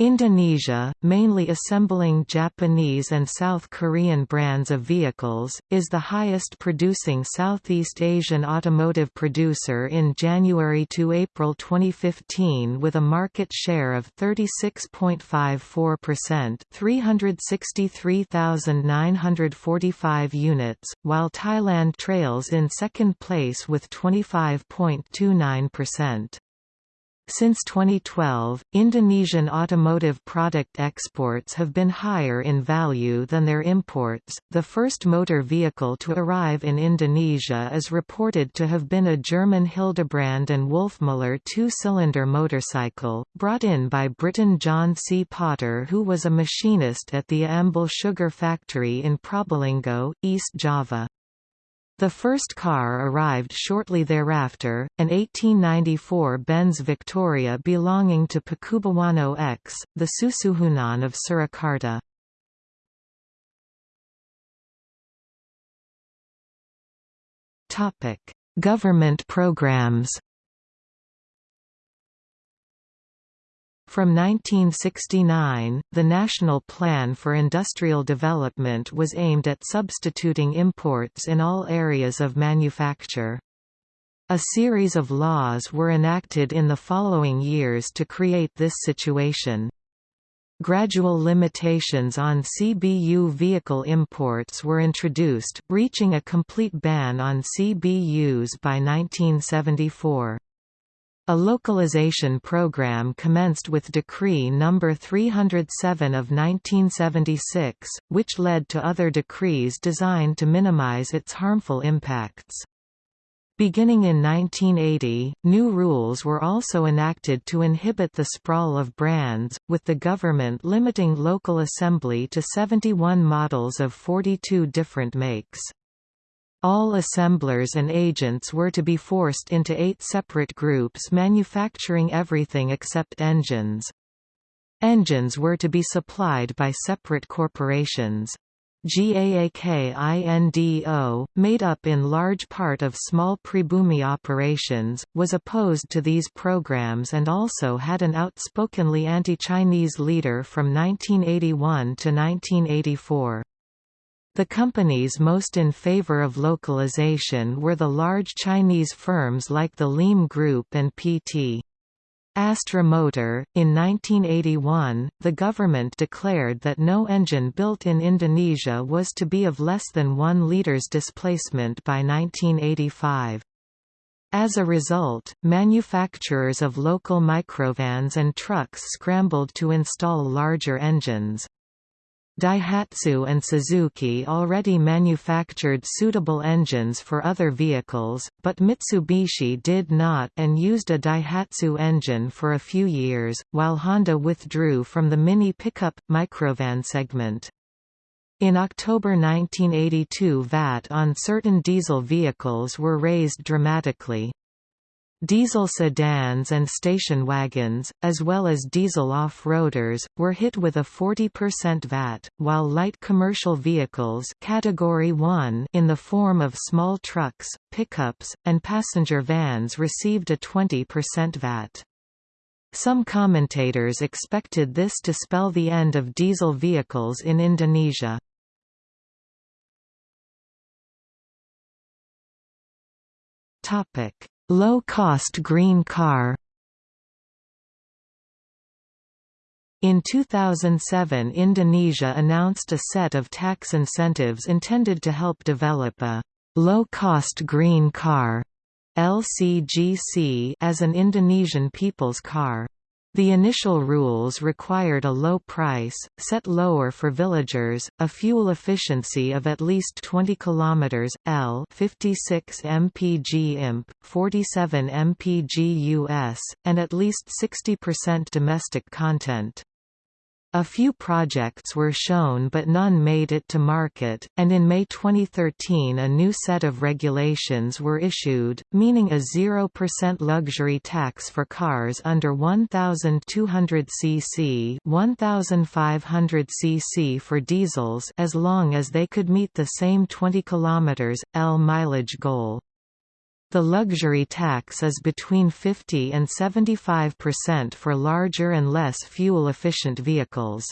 Indonesia, mainly assembling Japanese and South Korean brands of vehicles, is the highest producing Southeast Asian automotive producer in January to April 2015 with a market share of 36.54% 363,945 units, while Thailand trails in second place with 25.29%. Since 2012, Indonesian automotive product exports have been higher in value than their imports. The first motor vehicle to arrive in Indonesia is reported to have been a German Hildebrand and Wolfmuller two-cylinder motorcycle, brought in by Briton John C. Potter who was a machinist at the Ambil sugar factory in Probolinggo, East Java. The first car arrived shortly thereafter, an 1894 Benz Victoria belonging to Pakubuwono X, the Susuhunan of Surakarta. Government programs From 1969, the National Plan for Industrial Development was aimed at substituting imports in all areas of manufacture. A series of laws were enacted in the following years to create this situation. Gradual limitations on CBU vehicle imports were introduced, reaching a complete ban on CBUs by 1974. A localization program commenced with Decree No. 307 of 1976, which led to other decrees designed to minimize its harmful impacts. Beginning in 1980, new rules were also enacted to inhibit the sprawl of brands, with the government limiting local assembly to 71 models of 42 different makes. All assemblers and agents were to be forced into eight separate groups manufacturing everything except engines. Engines were to be supplied by separate corporations. GAAKINDO, made up in large part of small Pribumi operations, was opposed to these programs and also had an outspokenly anti-Chinese leader from 1981 to 1984. The companies most in favor of localization were the large Chinese firms like the Liem Group and PT. Astra Motor. In 1981, the government declared that no engine built in Indonesia was to be of less than 1 liters displacement by 1985. As a result, manufacturers of local microvans and trucks scrambled to install larger engines. Daihatsu and Suzuki already manufactured suitable engines for other vehicles, but Mitsubishi did not and used a Daihatsu engine for a few years, while Honda withdrew from the mini pickup, microvan segment. In October 1982 VAT on certain diesel vehicles were raised dramatically. Diesel sedans and station wagons, as well as diesel off-roaders, were hit with a 40% VAT, while light commercial vehicles category 1 in the form of small trucks, pickups, and passenger vans received a 20% VAT. Some commentators expected this to spell the end of diesel vehicles in Indonesia. Topic Low-cost green car In 2007 Indonesia announced a set of tax incentives intended to help develop a «low-cost green car» LCGC as an Indonesian people's car. The initial rules required a low price, set lower for villagers, a fuel efficiency of at least 20 km L 56 mpg imp, 47 mpg US, and at least 60% domestic content. A few projects were shown but none made it to market, and in May 2013 a new set of regulations were issued, meaning a 0% luxury tax for cars under 1200 cc 1500 cc for diesels as long as they could meet the same 20 km, L mileage goal. The luxury tax is between 50 and 75% for larger and less fuel-efficient vehicles.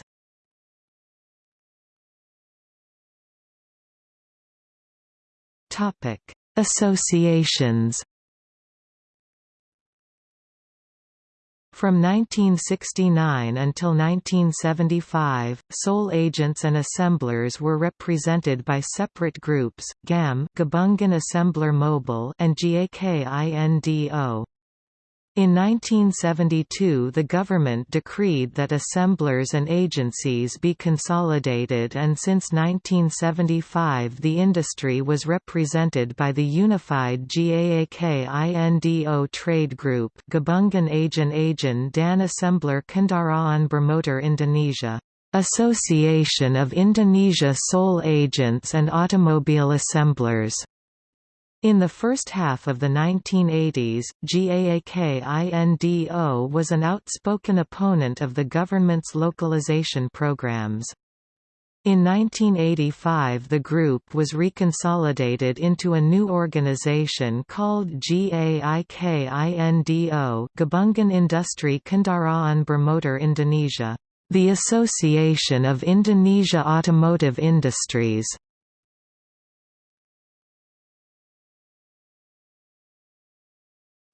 Associations From 1969 until 1975, sole agents and assemblers were represented by separate groups, GAM Gabungan Assembler Mobile and GAKINDO. In 1972 the government decreed that assemblers and agencies be consolidated and since 1975 the industry was represented by the unified GAAKINDO trade group Gabungan Agen Agen Dan Assembler Kendaraan Bermotor Indonesia. Association of Indonesia Sole Agents and Automobile Assemblers in the first half of the 1980s, GAAKINDO was an outspoken opponent of the government's localization programs. In 1985 the group was reconsolidated into a new organization called GAIKINDO Gabungan Industri Kendaraan Bermotor Indonesia, the Association of Indonesia Automotive Industries.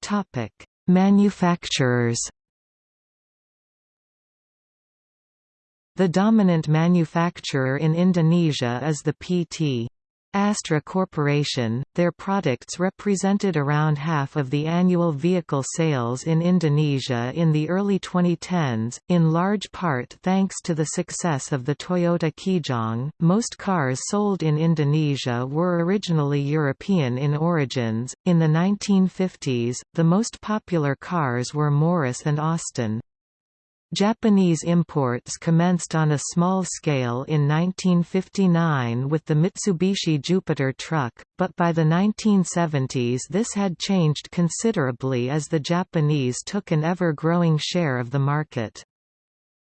Topic: Manufacturers. The dominant manufacturer in Indonesia is the PT. Astra Corporation, their products represented around half of the annual vehicle sales in Indonesia in the early 2010s, in large part thanks to the success of the Toyota Kijang. Most cars sold in Indonesia were originally European in origins. In the 1950s, the most popular cars were Morris and Austin. Japanese imports commenced on a small scale in 1959 with the Mitsubishi Jupiter truck, but by the 1970s this had changed considerably as the Japanese took an ever-growing share of the market.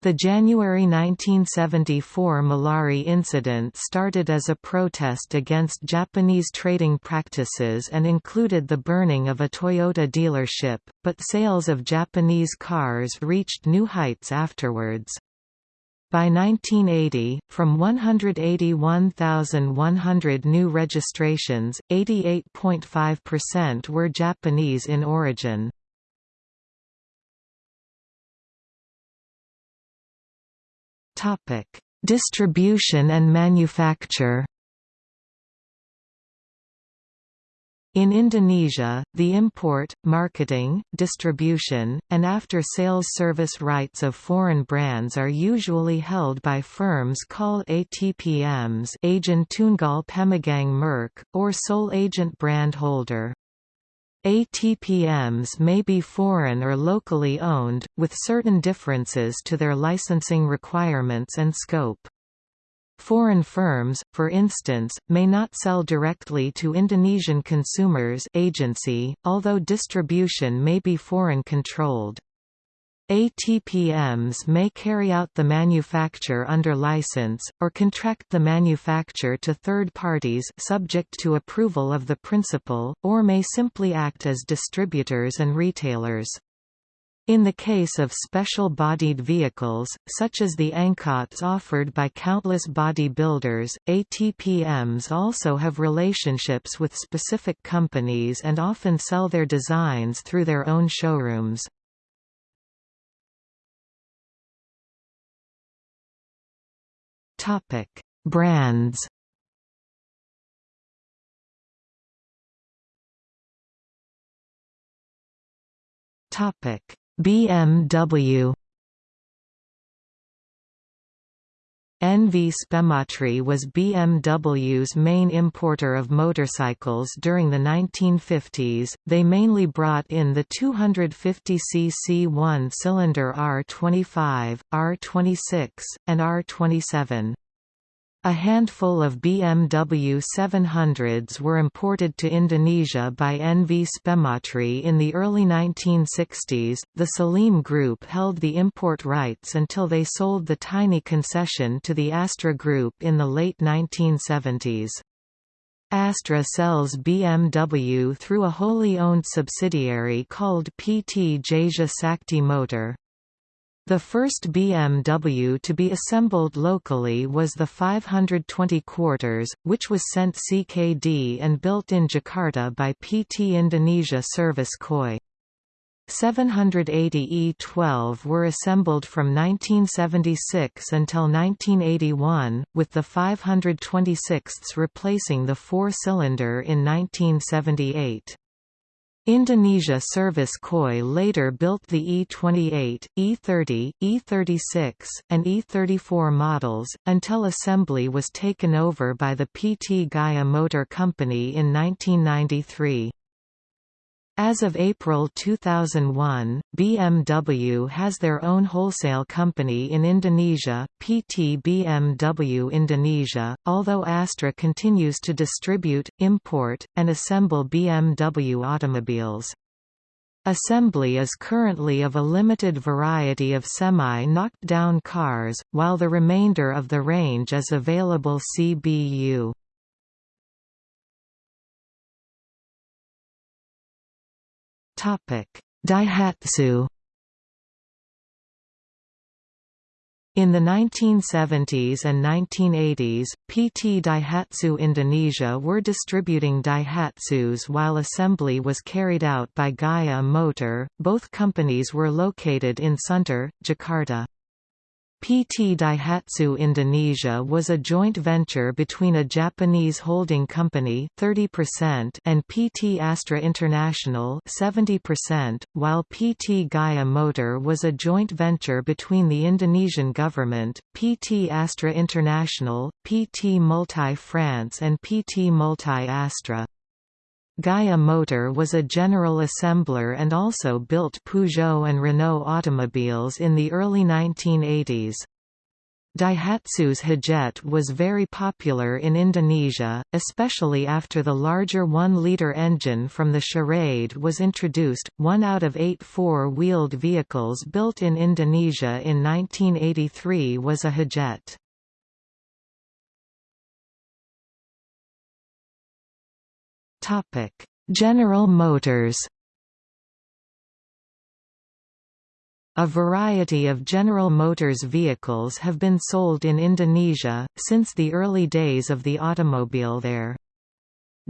The January 1974 Malari incident started as a protest against Japanese trading practices and included the burning of a Toyota dealership, but sales of Japanese cars reached new heights afterwards. By 1980, from 181,100 new registrations, 88.5% were Japanese in origin. Topic: Distribution and manufacture. In Indonesia, the import, marketing, distribution, and after-sales service rights of foreign brands are usually held by firms called ATPMs Agent Tunggal Pemegang Merk, or sole agent brand holder. ATPMs may be foreign or locally owned, with certain differences to their licensing requirements and scope. Foreign firms, for instance, may not sell directly to Indonesian consumers agency, although distribution may be foreign-controlled. ATPMs may carry out the manufacture under license, or contract the manufacture to third parties subject to approval of the principal, or may simply act as distributors and retailers. In the case of special-bodied vehicles, such as the Angkots offered by countless body builders, ATPMs also have relationships with specific companies and often sell their designs through their own showrooms. Topic: Brands. Topic: BMW. NV Spematry was BMW's main importer of motorcycles during the 1950s. They mainly brought in the 250cc one-cylinder R25, R26, and R27. A handful of BMW 700s were imported to Indonesia by NV Spematri in the early 1960s. The Salim Group held the import rights until they sold the tiny concession to the Astra Group in the late 1970s. Astra sells BMW through a wholly owned subsidiary called PT Tjahja Sakti Motor. The first BMW to be assembled locally was the 520 quarters, which was sent CKD and built in Jakarta by PT Indonesia Service KOI. 780 E12 were assembled from 1976 until 1981, with the 526 replacing the four-cylinder in 1978. Indonesia Service KOI later built the E28, E30, E36, and E34 models, until assembly was taken over by the PT Gaya Motor Company in 1993. As of April 2001, BMW has their own wholesale company in Indonesia, PT BMW Indonesia, although Astra continues to distribute, import, and assemble BMW automobiles. Assembly is currently of a limited variety of semi-knocked-down cars, while the remainder of the range is available CBU. Daihatsu In the 1970s and 1980s, PT Daihatsu Indonesia were distributing Daihatsus while assembly was carried out by Gaya Motor. Both companies were located in Sunter, Jakarta. PT Daihatsu Indonesia was a joint venture between a Japanese holding company 30% and PT Astra International 70%, while PT Gaya Motor was a joint venture between the Indonesian government, PT Astra International, PT Multi France and PT Multi Astra. Gaya Motor was a general assembler and also built Peugeot and Renault automobiles in the early 1980s. Daihatsu's Hijet was very popular in Indonesia, especially after the larger 1-liter engine from the Charade was introduced. One out of eight four-wheeled vehicles built in Indonesia in 1983 was a Hijet. General Motors A variety of General Motors vehicles have been sold in Indonesia, since the early days of the automobile there.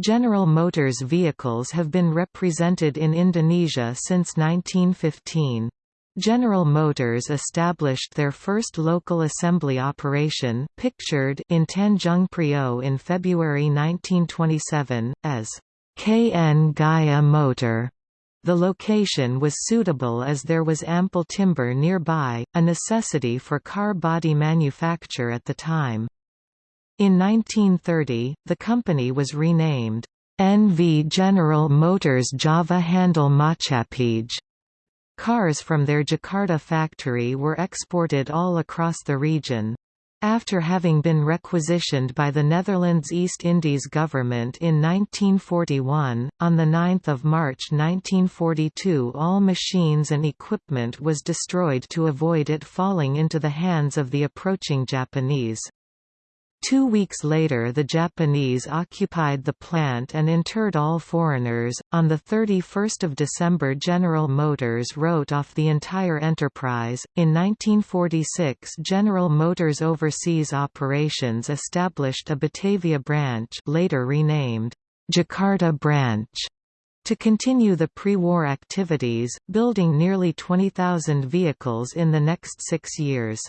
General Motors vehicles have been represented in Indonesia since 1915. General Motors established their first local assembly operation, pictured in Tanjung Priok in February 1927, as KN Gaya Motor. The location was suitable as there was ample timber nearby, a necessity for car body manufacture at the time. In 1930, the company was renamed NV General Motors Java Handel Maatschappij Cars from their Jakarta factory were exported all across the region. After having been requisitioned by the Netherlands East Indies government in 1941, on 9 March 1942 all machines and equipment was destroyed to avoid it falling into the hands of the approaching Japanese. Two weeks later the Japanese occupied the plant and interred all foreigners. On 31 December General Motors wrote off the entire enterprise. In 1946 General Motors Overseas Operations established a Batavia branch later renamed Jakarta branch to continue the pre-war activities, building nearly 20,000 vehicles in the next six years.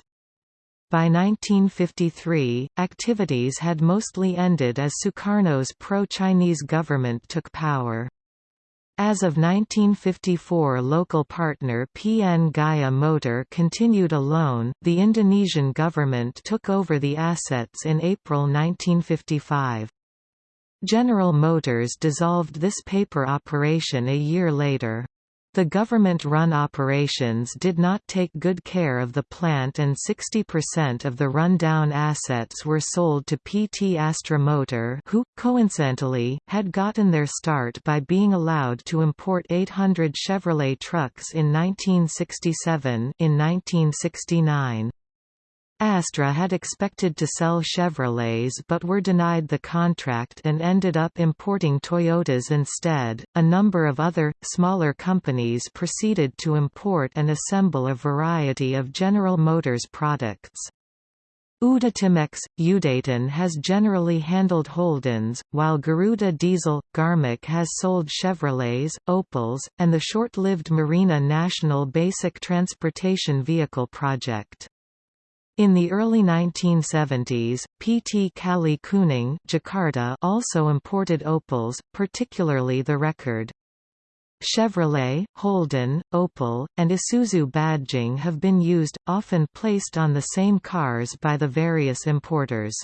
By 1953, activities had mostly ended as Sukarno's pro-Chinese government took power. As of 1954 local partner PN Gaya Motor continued alone, the Indonesian government took over the assets in April 1955. General Motors dissolved this paper operation a year later. The government-run operations did not take good care of the plant and 60% of the run-down assets were sold to PT Astra Motor who, coincidentally, had gotten their start by being allowed to import 800 Chevrolet trucks in 1967 in 1969. Astra had expected to sell Chevrolets but were denied the contract and ended up importing Toyotas instead. A number of other, smaller companies proceeded to import and assemble a variety of General Motors products. Udatimex, Udaton has generally handled Holdens, while Garuda Diesel, Garmic has sold Chevrolets, Opels, and the short-lived Marina National Basic Transportation Vehicle project. In the early 1970s, PT Kali Kuning Jakarta also imported Opels, particularly the Rekord. Chevrolet, Holden, Opel, and Isuzu badging have been used, often placed on the same cars by the various importers.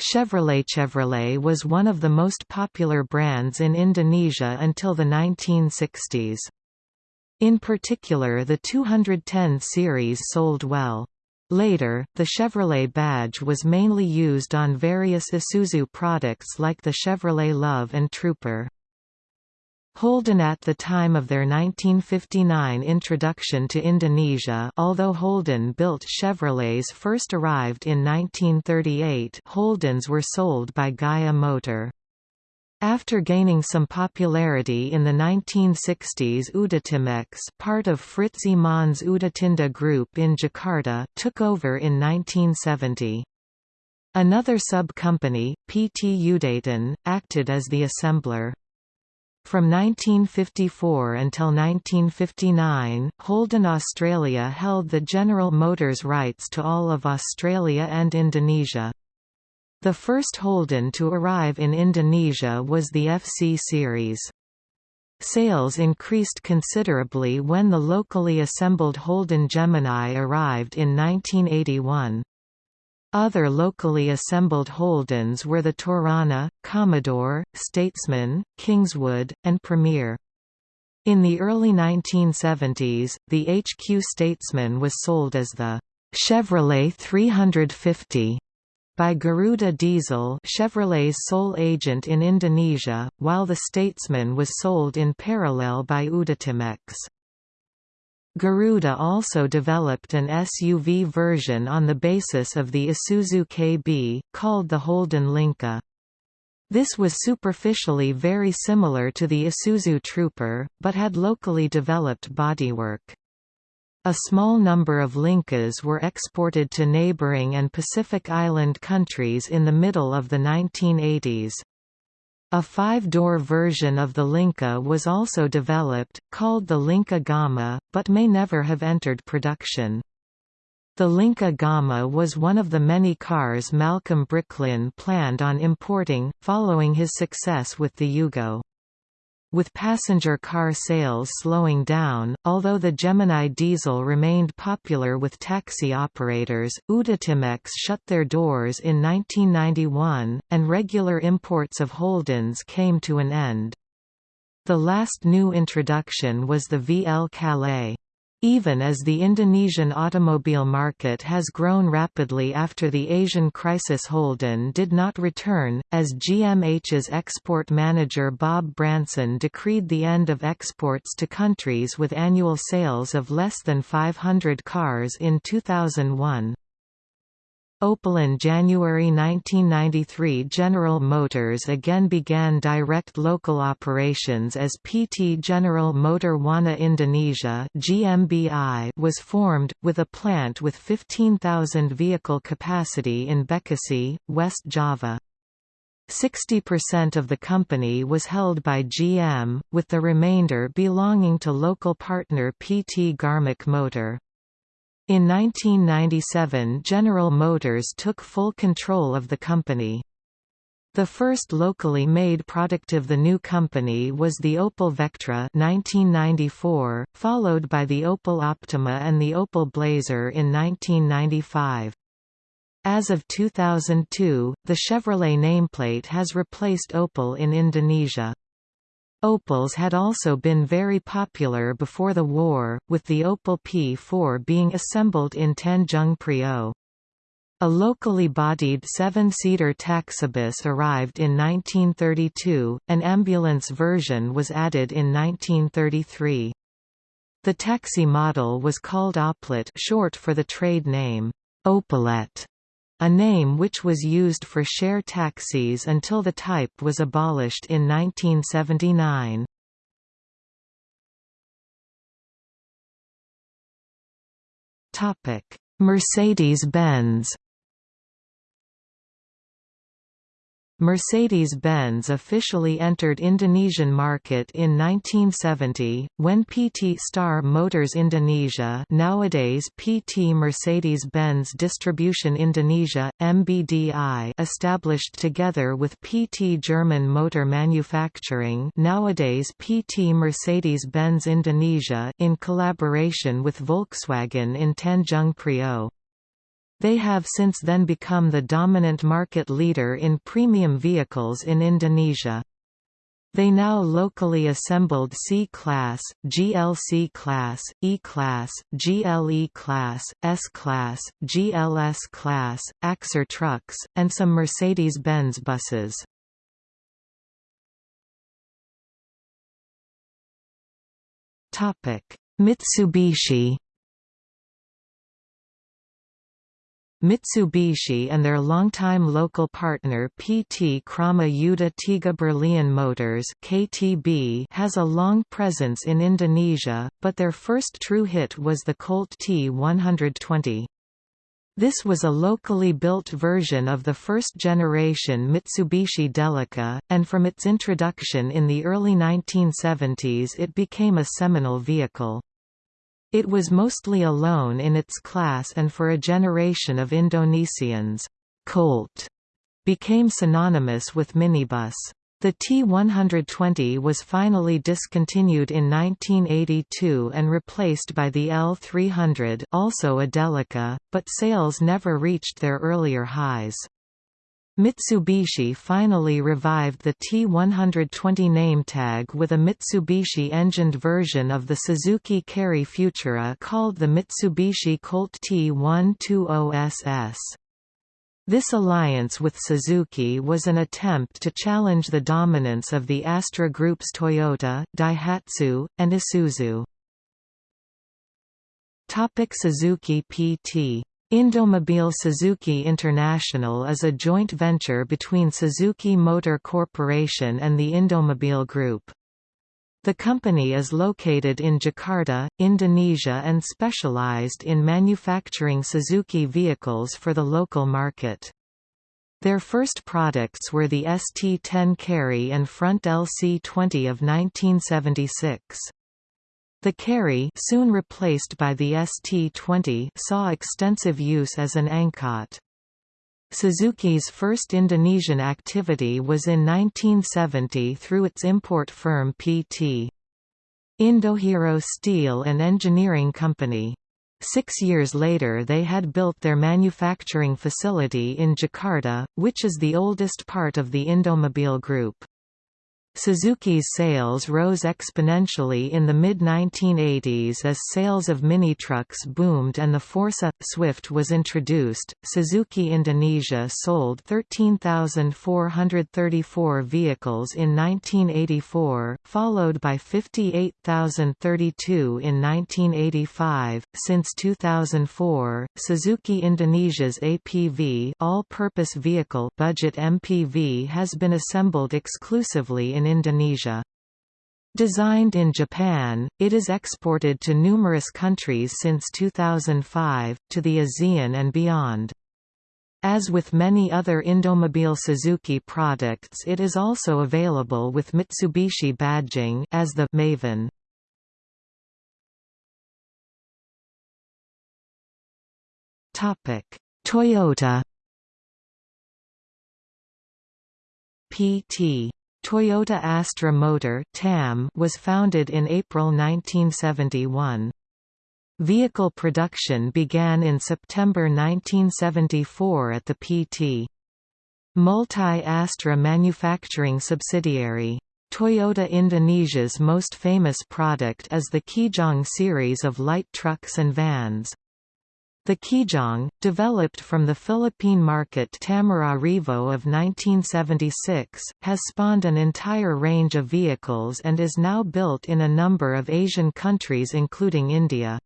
Chevrolet Chevrolet was one of the most popular brands in Indonesia until the 1960s. In particular the 210 series sold well. Later, the Chevrolet badge was mainly used on various Isuzu products like the Chevrolet Love and Trooper. Holden at the time of their 1959 introduction to Indonesia although Holden built Chevrolets first arrived in 1938 Holdens were sold by Gaya Motor. After gaining some popularity in the 1960s Udatimex part of Fritz Iman's Udatinda Group in Jakarta took over in 1970. Another sub-company, PT Udaton, acted as the assembler. From 1954 until 1959, Holden Australia held the General Motors rights to all of Australia and Indonesia. The first Holden to arrive in Indonesia was the FC series. Sales increased considerably when the locally assembled Holden Gemini arrived in 1981. Other locally assembled Holdens were the Torana, Commodore, Statesman, Kingswood, and Premier. In the early 1970s, the HQ Statesman was sold as the Chevrolet 350 by Garuda Diesel Chevrolet's sole agent in Indonesia, while the Statesman was sold in parallel by Udatimex. Garuda also developed an SUV version on the basis of the Isuzu KB, called the Holden Linka. This was superficially very similar to the Isuzu Trooper, but had locally developed bodywork. A small number of Linkas were exported to neighboring and Pacific Island countries in the middle of the 1980s. A five-door version of the Linka was also developed, called the Linka Gamma, but may never have entered production. The Linka Gamma was one of the many cars Malcolm Bricklin planned on importing, following his success with the Yugo. With passenger car sales slowing down, although the Gemini diesel remained popular with taxi operators, Udatimex shut their doors in 1991, and regular imports of Holdens came to an end. The last new introduction was the VL Calais. Even as the Indonesian automobile market has grown rapidly after the Asian crisis Holden did not return, as GMH's export manager Bob Branson decreed the end of exports to countries with annual sales of less than 500 cars in 2001. Opel in January 1993 General Motors again began direct local operations as PT General Motor Buana Indonesia GMBI was formed, with a plant with 15,000 vehicle capacity in Bekasi, West Java. 60% of the company was held by GM, with the remainder belonging to local partner PT Garmic Motor. In 1997 General Motors took full control of the company. The first locally made product of the new company was the Opel Vectra 1994, followed by the Opel Optima and the Opel Blazer in 1995. As of 2002, the Chevrolet nameplate has replaced Opel in Indonesia. Opels had also been very popular before the war, with the Opel P4 being assembled in Tanjung Priok. A locally bodied seven-seater taxibus arrived in 1932, an ambulance version was added in 1933. The taxi model was called Oplet short for the trade name, Opelet, a name which was used for share taxis until the type was abolished in 1979. Mercedes-Benz Mercedes-Benz officially entered Indonesian market in 1970, when PT Star Motors Indonesia nowadays PT Mercedes-Benz Distribution Indonesia, MBDI established together with PT German Motor Manufacturing nowadays PT Mercedes-Benz Indonesia in collaboration with Volkswagen in Tanjung Priok. They have since then become the dominant market leader in premium vehicles in Indonesia. They now locally assembled C-Class, GLC Class, E-Class, GLE Class, S-Class, GLS Class, Axor trucks, and some Mercedes-Benz buses. Mitsubishi Mitsubishi and their longtime local partner PT Krama Yuda Tiga Berlian Motors KTB has a long presence in Indonesia, but their first true hit was the Colt T120. This was a locally built version of the first-generation Mitsubishi Delica, and from its introduction in the early 1970s it became a seminal vehicle. It was mostly alone in its class and for a generation of Indonesians, Colt became synonymous with minibus. The T120 was finally discontinued in 1982 and replaced by the L300 also a Delica, but sales never reached their earlier highs. Mitsubishi finally revived the T120 name tag with a Mitsubishi-engined version of the Suzuki Carry Futura called the Mitsubishi Colt T120SS. This alliance with Suzuki was an attempt to challenge the dominance of the Astra Group's Toyota, Daihatsu, and Isuzu. Topic Suzuki PT Indomobile Suzuki International is a joint venture between Suzuki Motor Corporation and the Indomobile Group. The company is located in Jakarta, Indonesia and specialized in manufacturing Suzuki vehicles for the local market. Their first products were the ST10 Carry and Fronte LC20 of 1976. The Carry soon replaced by the ST20 saw extensive use as an angkot. Suzuki's first Indonesian activity was in 1970 through its import firm PT. Indohero Steel and Engineering Company. Six years later they had built their manufacturing facility in Jakarta, which is the oldest part of the Indomobile Group. Suzuki's sales rose exponentially in the mid-1980s as sales of mini-trucks boomed and the Forsa Swift was introduced. Suzuki Indonesia sold 13,434 vehicles in 1984, followed by 58,032 in 1985. Since 2004, Suzuki Indonesia's APV, all-purpose vehicle budget MPV has been assembled exclusively in in Indonesia. Designed in Japan, it is exported to numerous countries since 2005, to the ASEAN and beyond. As with many other Indomobile Suzuki products it is also available with Mitsubishi badging as the Maven. Toyota PT Toyota Astra Motor (TAM) was founded in April 1971. Vehicle production began in September 1974 at the PT. Multi-Astra manufacturing subsidiary. Toyota Indonesia's most famous product is the Kijang series of light trucks and vans. The Kijang, developed from the Philippine market Tamaraw Revo of 1976, has spawned an entire range of vehicles and is now built in a number of Asian countries including India.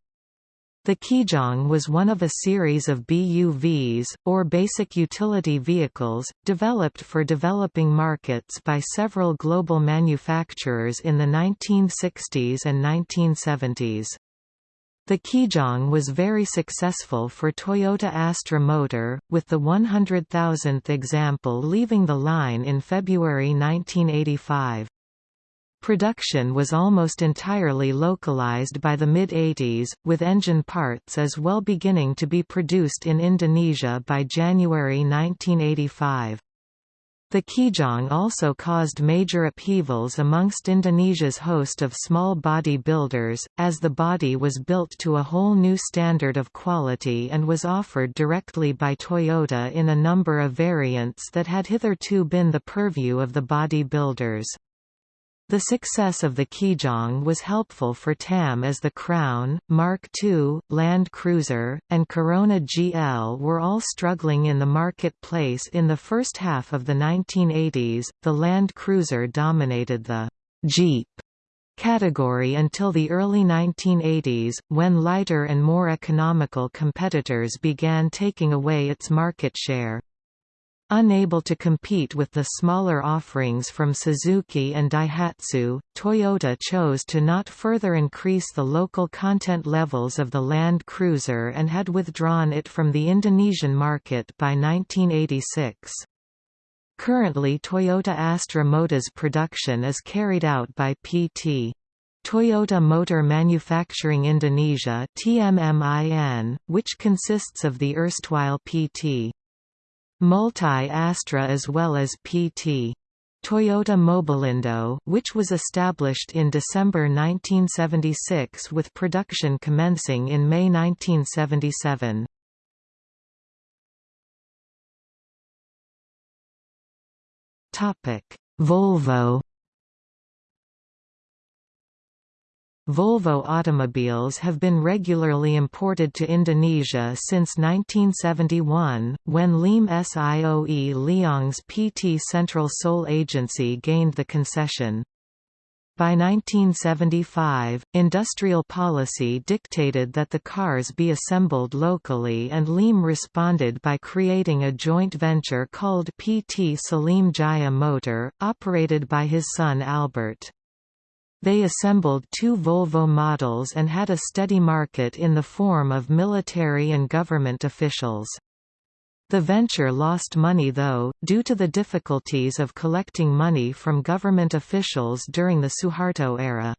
The Kijang was one of a series of BUVs, or basic utility vehicles, developed for developing markets by several global manufacturers in the 1960s and 1970s. The Kijang was very successful for Toyota Astra Motor, with the 100,000th example leaving the line in February 1985. Production was almost entirely localized by the mid-80s, with engine parts as well beginning to be produced in Indonesia by January 1985. The Kijang also caused major upheavals amongst Indonesia's host of small body builders, as the body was built to a whole new standard of quality and was offered directly by Toyota in a number of variants that had hitherto been the purview of the body builders. The success of the Kijang was helpful for TAM as the Crown, Mark II, Land Cruiser, and Corona GL were all struggling in the marketplace in the first half of the 1980s. The Land Cruiser dominated the Jeep category until the early 1980s, when lighter and more economical competitors began taking away its market share. Unable to compete with the smaller offerings from Suzuki and Daihatsu, Toyota chose to not further increase the local content levels of the Land Cruiser and had withdrawn it from the Indonesian market by 1986. Currently Toyota Astra production is carried out by PT. Toyota Motor Manufacturing Indonesia TMMIN, which consists of the erstwhile PT. Multi-Astra as well as PT. Toyota Mobilindo which was established in December 1976 with production commencing in May 1977. Volvo Volvo automobiles have been regularly imported to Indonesia since 1971, when Liem Sioe Leong's PT Central Sole Agency gained the concession. By 1975, industrial policy dictated that the cars be assembled locally and Liem responded by creating a joint venture called PT Salim Jaya Motor, operated by his son Albert. They assembled two Volvo models and had a steady market in the form of military and government officials. The venture lost money though, due to the difficulties of collecting money from government officials during the Suharto era.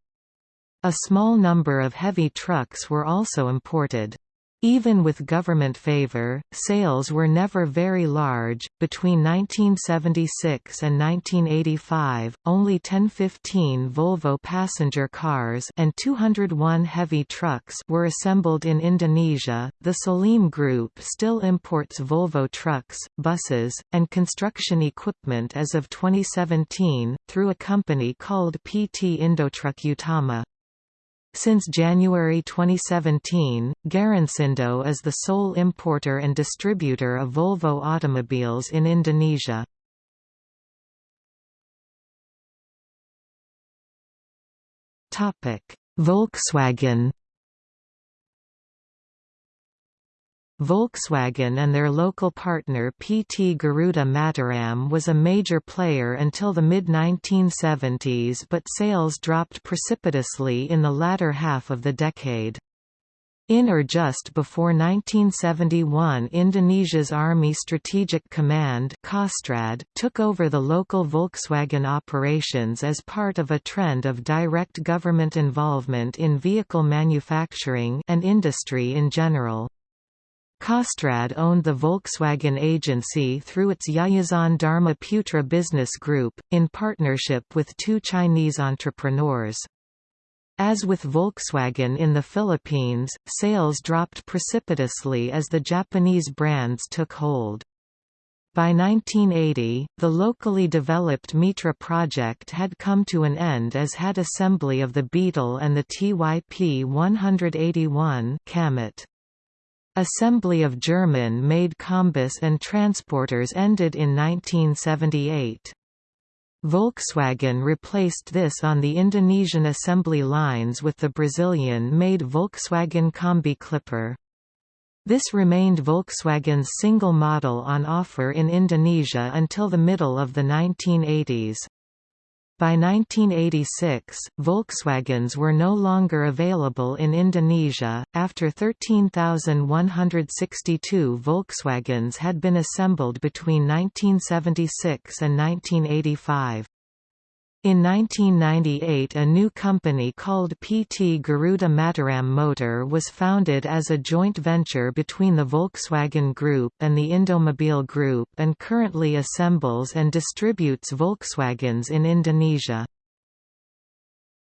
A small number of heavy trucks were also imported. Even with government favor, sales were never very large. Between 1976 and 1985, only 1015 Volvo passenger cars and 201 heavy trucks were assembled in Indonesia. The Salim Group still imports Volvo trucks, buses, and construction equipment as of 2017 through a company called PT Indotruck Utama. Since January 2017, Garansindo is the sole importer and distributor of Volvo automobiles in Indonesia. Volkswagen Volkswagen and their local partner PT Garuda Mataram was a major player until the mid-1970s but sales dropped precipitously in the latter half of the decade. In or just before 1971 Indonesia's Army Strategic Command Kostrad, took over the local Volkswagen operations as part of a trend of direct government involvement in vehicle manufacturing and industry in general. Kostrad owned the Volkswagen agency through its Yayasan Dharma Putra business group, in partnership with two Chinese entrepreneurs. As with Volkswagen in the Philippines, sales dropped precipitously as the Japanese brands took hold. By 1980, the locally developed Mitra project had come to an end as had assembly of the Beetle and the TYP 181 Kamet. Assembly of German-made Kombis and transporters ended in 1978. Volkswagen replaced this on the Indonesian assembly lines with the Brazilian-made Volkswagen Kombi Clipper. This remained Volkswagen's single model on offer in Indonesia until the middle of the 1980s. By 1986, Volkswagens were no longer available in Indonesia, after 13,162 Volkswagens had been assembled between 1976 and 1985. In 1998 a new company called PT Garuda Mataram Motor was founded as a joint venture between the Volkswagen Group and the Indomobile Group and currently assembles and distributes Volkswagens in Indonesia.